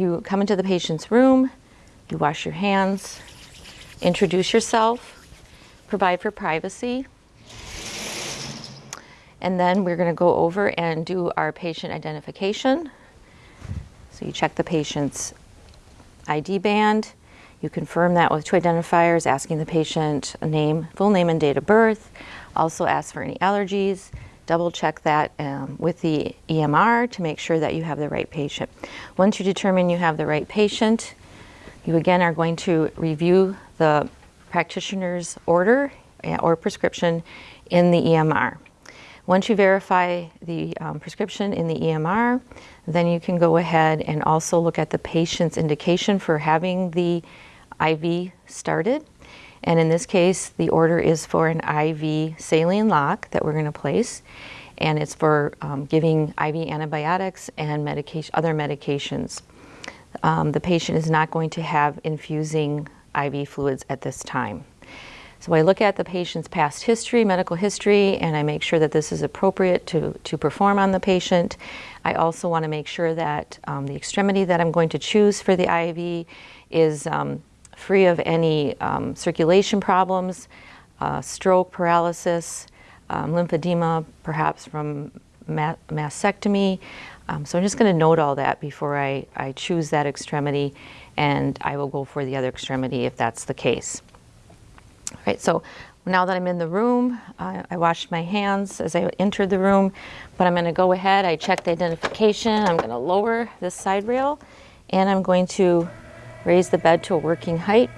you come into the patient's room, you wash your hands, introduce yourself, provide for privacy, and then we're going to go over and do our patient identification. So you check the patient's ID band. You confirm that with two identifiers, asking the patient a name, full name and date of birth. Also ask for any allergies. Double check that um, with the EMR to make sure that you have the right patient. Once you determine you have the right patient, you again are going to review the practitioner's order eh, or prescription in the EMR. Once you verify the um, prescription in the EMR, then you can go ahead and also look at the patient's indication for having the IV started. And in this case, the order is for an IV saline lock that we're going to place. And it's for um, giving IV antibiotics and medication, other medications. Um, the patient is not going to have infusing IV fluids at this time. So I look at the patient's past history, medical history, and I make sure that this is appropriate to, to perform on the patient. I also want to make sure that um, the extremity that I'm going to choose for the IV is um, free of any um, circulation problems, uh, stroke, paralysis, um, lymphedema, perhaps from ma mastectomy. Um, so I'm just going to note all that before I, I choose that extremity, and I will go for the other extremity if that's the case. All right, so now that I'm in the room, I, I washed my hands as I entered the room, but I'm gonna go ahead, I checked the identification, I'm gonna lower this side rail, and I'm going to raise the bed to a working height.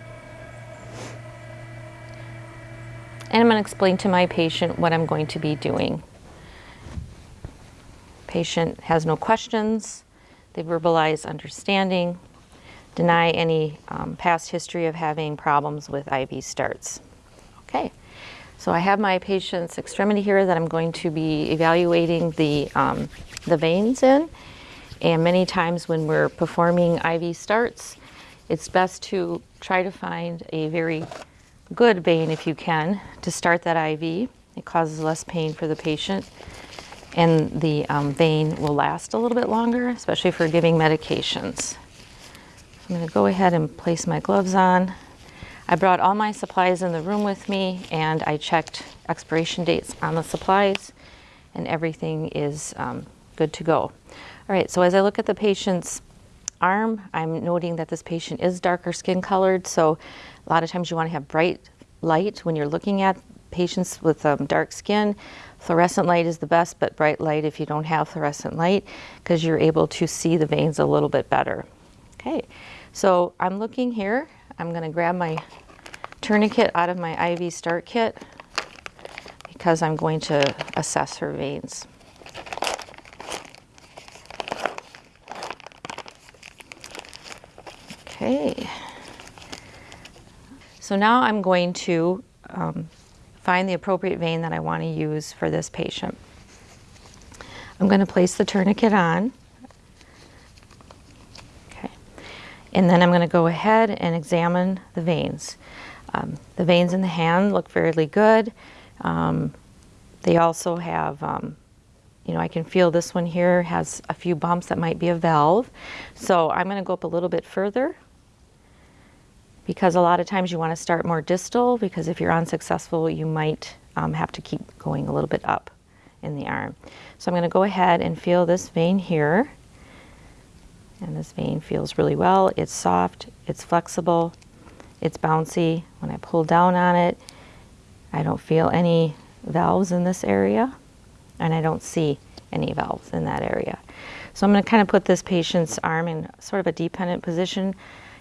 And I'm gonna explain to my patient what I'm going to be doing. Patient has no questions, they verbalize understanding, deny any um, past history of having problems with IV starts. Okay, so I have my patient's extremity here that I'm going to be evaluating the, um, the veins in. And many times when we're performing IV starts, it's best to try to find a very good vein if you can to start that IV. It causes less pain for the patient and the um, vein will last a little bit longer, especially for giving medications. I'm going to go ahead and place my gloves on. I brought all my supplies in the room with me and I checked expiration dates on the supplies and everything is um, good to go. All right, so as I look at the patient's arm, I'm noting that this patient is darker skin colored, so a lot of times you want to have bright light when you're looking at patients with um, dark skin. Fluorescent light is the best, but bright light if you don't have fluorescent light, because you're able to see the veins a little bit better. Okay, so I'm looking here. I'm going to grab my tourniquet out of my IV start kit because I'm going to assess her veins. Okay. So now I'm going to um, find the appropriate vein that I want to use for this patient. I'm going to place the tourniquet on. Okay. And then I'm going to go ahead and examine the veins. Um, the veins in the hand look fairly good. Um, they also have, um, you know, I can feel this one here has a few bumps that might be a valve. So I'm going to go up a little bit further because a lot of times you want to start more distal because if you're unsuccessful, you might um, have to keep going a little bit up in the arm. So I'm going to go ahead and feel this vein here and this vein feels really well. It's soft, it's flexible, it's bouncy. When I pull down on it, I don't feel any valves in this area and I don't see any valves in that area. So I'm going to kind of put this patient's arm in sort of a dependent position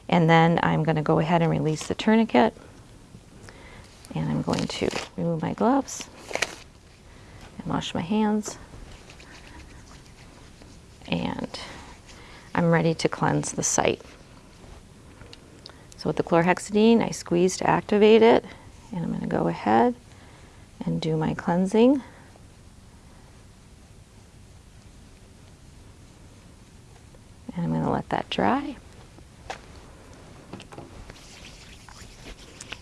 and then I'm going to go ahead and release the tourniquet and I'm going to remove my gloves and wash my hands and I'm ready to cleanse the site. So with the chlorhexidine, I squeeze to activate it, and I'm going to go ahead and do my cleansing. And I'm going to let that dry.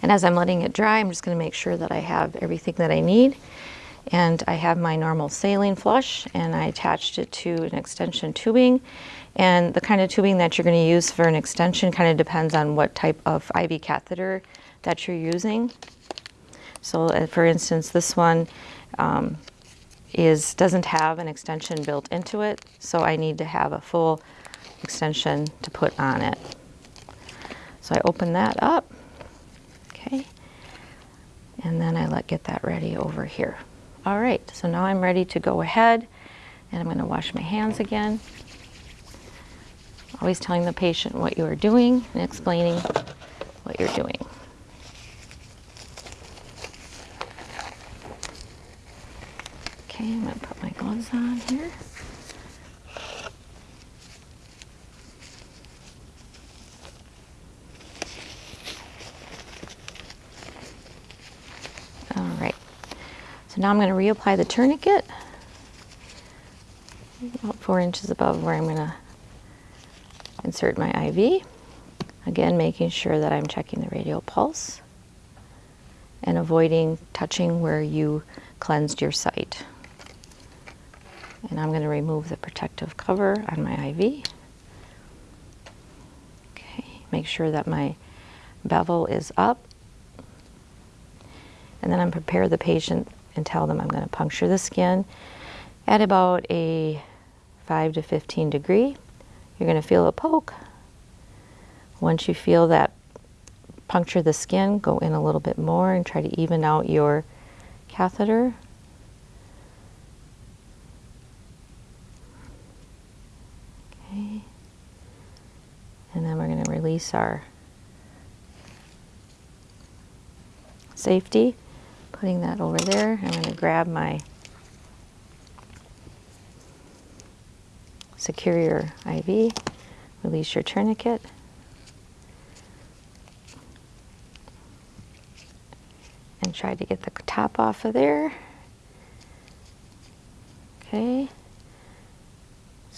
And as I'm letting it dry, I'm just going to make sure that I have everything that I need. And I have my normal saline flush and I attached it to an extension tubing. And the kind of tubing that you're going to use for an extension kind of depends on what type of IV catheter that you're using. So uh, for instance, this one um, is doesn't have an extension built into it, so I need to have a full extension to put on it. So I open that up, okay, and then I let get that ready over here. All right, so now I'm ready to go ahead and I'm going to wash my hands again. Always telling the patient what you are doing and explaining what you're doing. Okay, I'm going to put my gloves on here. All right, now I'm going to reapply the tourniquet about four inches above where I'm going to insert my IV. Again, making sure that I'm checking the radial pulse and avoiding touching where you cleansed your site. And I'm going to remove the protective cover on my IV. Okay, make sure that my bevel is up. And then I'm prepare the patient and tell them I'm going to puncture the skin at about a 5 to 15 degree. You're going to feel a poke. Once you feel that puncture the skin, go in a little bit more and try to even out your catheter. Okay. And then we're going to release our safety, putting that over there. I'm going to grab my secure your IV, release your tourniquet. And try to get the top off of there. Okay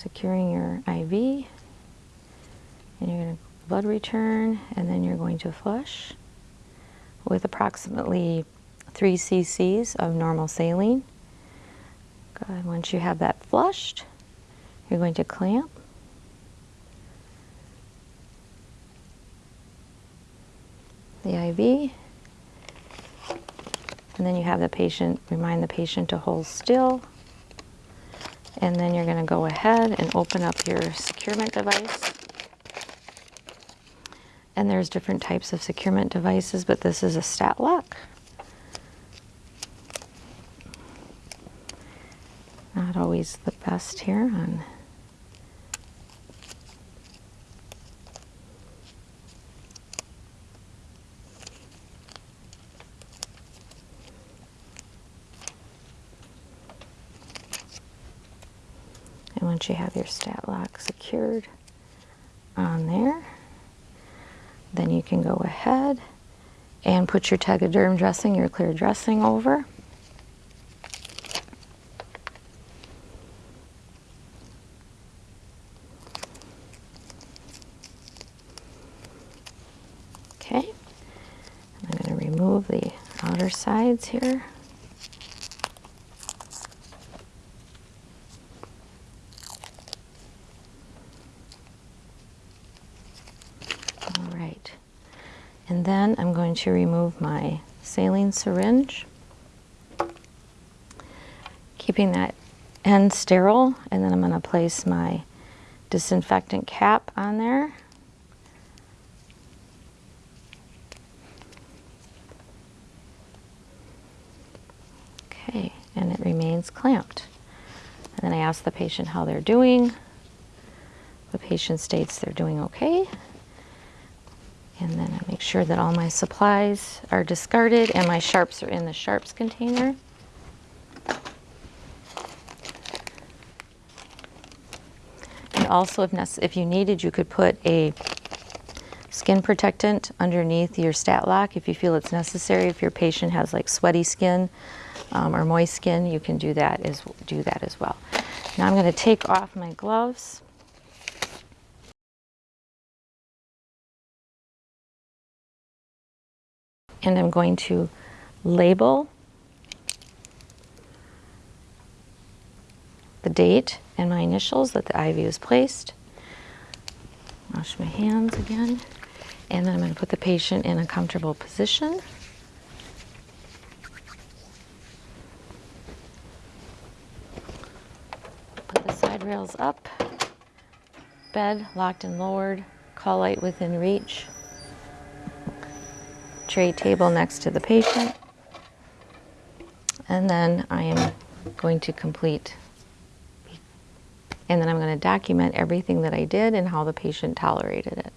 securing your IV and you're going to blood return and then you're going to flush with approximately 3 cc's of normal saline. Good. Once you have that flushed, you're going to clamp. The IV. And then you have the patient, remind the patient to hold still and then you're going to go ahead and open up your securement device. And there's different types of securement devices, but this is a stat lock. Not always the best here on And once you have your stat lock secured on there, then you can go ahead and put your Tegaderm dressing, your clear dressing over. Okay, I'm going to remove the outer sides here. All right. And then I'm going to remove my saline syringe, keeping that end sterile, and then I'm going to place my disinfectant cap on there. Okay, clamped. And then I ask the patient how they're doing. The patient states they're doing okay. And then I make sure that all my supplies are discarded and my sharps are in the sharps container. And also, if, if you needed, you could put a skin protectant underneath your stat lock if you feel it's necessary. If your patient has like sweaty skin um, or moist skin, you can do that as do that as well. Now I'm going to take off my gloves. and I'm going to label the date and my initials that the IV was placed. Wash my hands again. And then I'm going to put the patient in a comfortable position. Put the side rails up. Bed locked and lowered. Call light within reach. Tray table next to the patient. And then I am going to complete and then I'm going to document everything that I did and how the patient tolerated it.